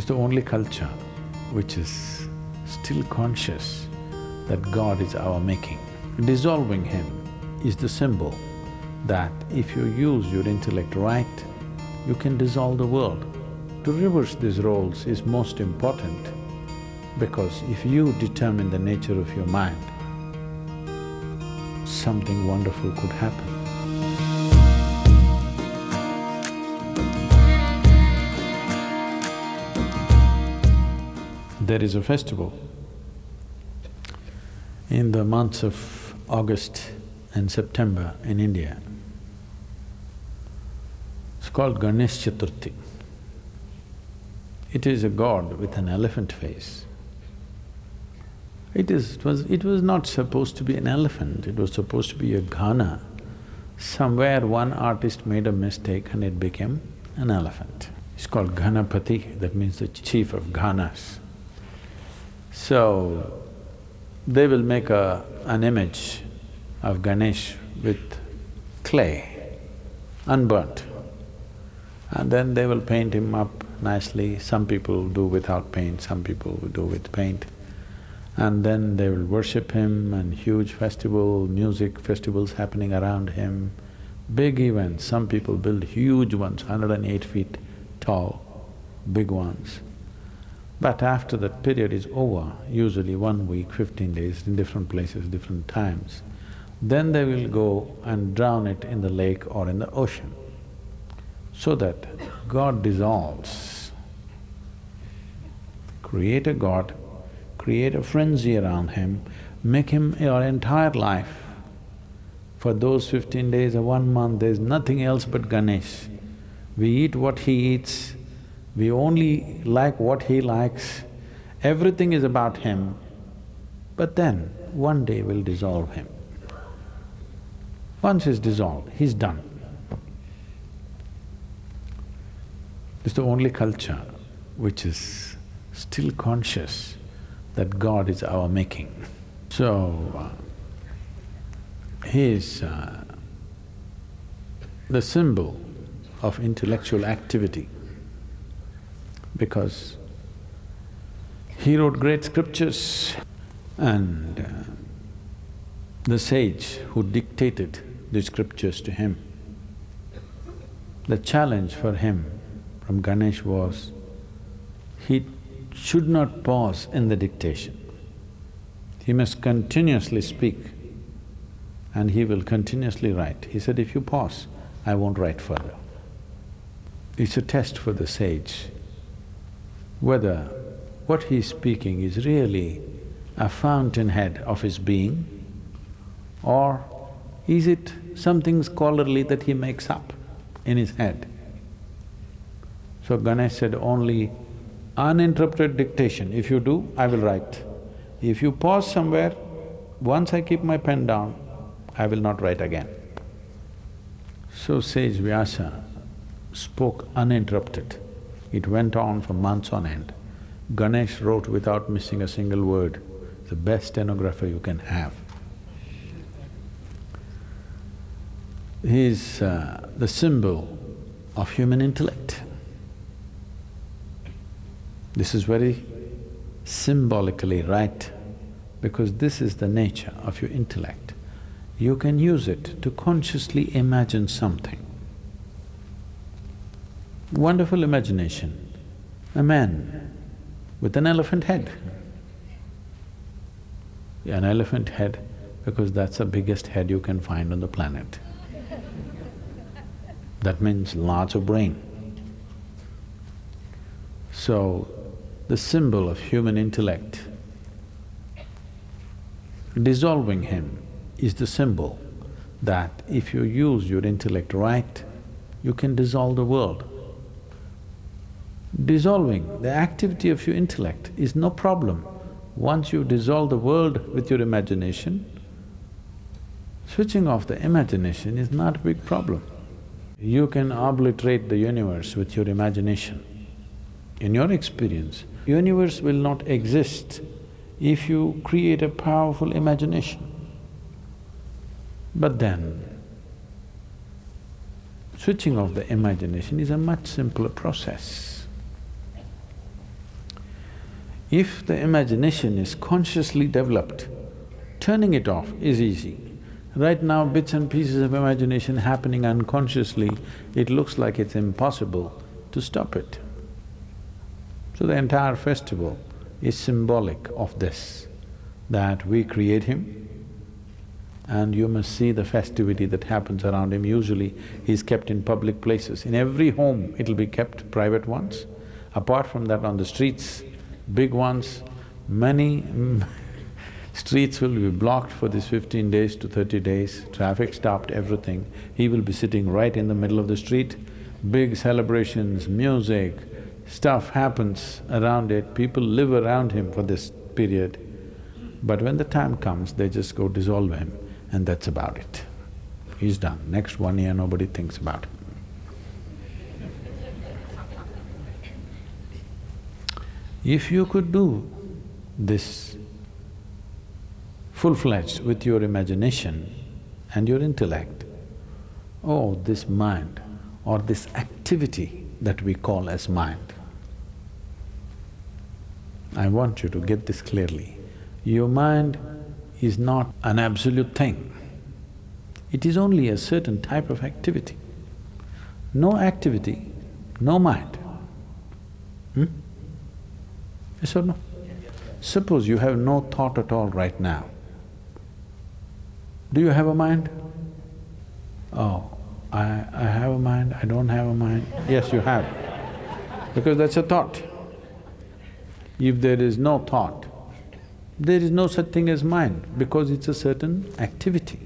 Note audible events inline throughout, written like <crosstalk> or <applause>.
It's the only culture which is still conscious that God is our making. Dissolving Him is the symbol that if you use your intellect right, you can dissolve the world. To reverse these roles is most important because if you determine the nature of your mind, something wonderful could happen. There is a festival in the months of August and September in India. It's called Ganesh Chaturthi. It is a god with an elephant face. It is… it was… it was not supposed to be an elephant, it was supposed to be a gana. Somewhere one artist made a mistake and it became an elephant. It's called Ganapati, that means the chief of ganas. So, they will make a… an image of Ganesh with clay, unburnt. And then they will paint him up nicely, some people do without paint, some people do with paint. And then they will worship him and huge festival, music festivals happening around him, big events. Some people build huge ones, 108 feet tall, big ones. But after that period is over, usually one week, fifteen days, in different places, different times, then they will go and drown it in the lake or in the ocean, so that God dissolves. Create a God, create a frenzy around him, make him your entire life. For those fifteen days or one month, there's nothing else but Ganesh. We eat what he eats, we only like what he likes, everything is about him, but then one day we'll dissolve him. Once he's dissolved, he's done. It's the only culture which is still conscious that God is our making. So, uh, he is uh, the symbol of intellectual activity because he wrote great scriptures and uh, the sage who dictated the scriptures to him, the challenge for him from Ganesh was, he should not pause in the dictation. He must continuously speak and he will continuously write. He said, if you pause, I won't write further. It's a test for the sage whether what he's speaking is really a fountainhead of his being or is it something scholarly that he makes up in his head. So Ganesh said, only uninterrupted dictation, if you do, I will write. If you pause somewhere, once I keep my pen down, I will not write again. So sage Vyasa spoke uninterrupted. It went on for months on end. Ganesh wrote without missing a single word, the best stenographer you can have. He is uh, the symbol of human intellect. This is very symbolically right because this is the nature of your intellect. You can use it to consciously imagine something wonderful imagination, a man with an elephant head. An elephant head because that's the biggest head you can find on the planet. That means lots of brain. So, the symbol of human intellect, dissolving him is the symbol that if you use your intellect right, you can dissolve the world dissolving the activity of your intellect is no problem. Once you dissolve the world with your imagination, switching off the imagination is not a big problem. You can obliterate the universe with your imagination. In your experience, universe will not exist if you create a powerful imagination. But then, switching off the imagination is a much simpler process. If the imagination is consciously developed, turning it off is easy. Right now, bits and pieces of imagination happening unconsciously, it looks like it's impossible to stop it. So the entire festival is symbolic of this, that we create him and you must see the festivity that happens around him. Usually, he's kept in public places. In every home, it'll be kept private ones. Apart from that, on the streets, big ones, many <laughs> streets will be blocked for this fifteen days to thirty days, traffic stopped, everything. He will be sitting right in the middle of the street, big celebrations, music, stuff happens around it, people live around him for this period. But when the time comes, they just go dissolve him and that's about it. He's done. Next one year, nobody thinks about him. If you could do this full-fledged with your imagination and your intellect, oh, this mind or this activity that we call as mind, I want you to get this clearly. Your mind is not an absolute thing. It is only a certain type of activity. No activity, no mind. Hmm? Yes or no? Suppose you have no thought at all right now. Do you have a mind? Oh, I… I have a mind, I don't have a mind. Yes, you have, because that's a thought. If there is no thought, there is no such thing as mind because it's a certain activity.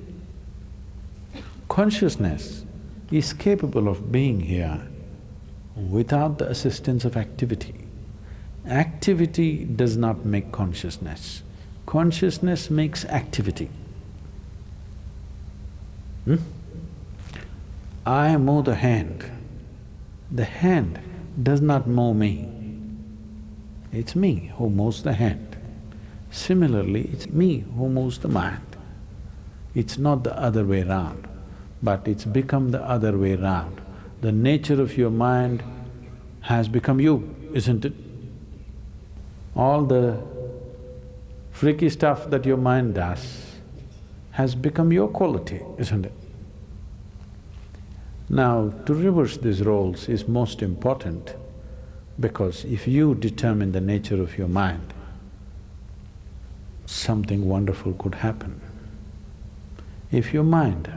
Consciousness is capable of being here without the assistance of activity. Activity does not make consciousness, consciousness makes activity. Hmm? I move the hand, the hand does not move me, it's me who moves the hand. Similarly, it's me who moves the mind. It's not the other way round, but it's become the other way round. The nature of your mind has become you, isn't it? All the freaky stuff that your mind does has become your quality, isn't it? Now, to reverse these roles is most important because if you determine the nature of your mind, something wonderful could happen. If your mind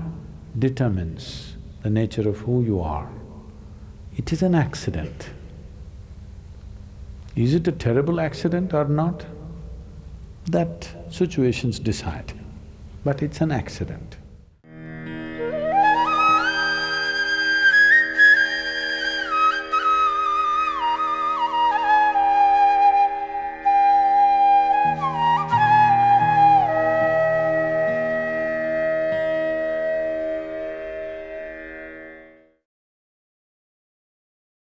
determines the nature of who you are, it is an accident. Is it a terrible accident or not? That situations decide, but it's an accident.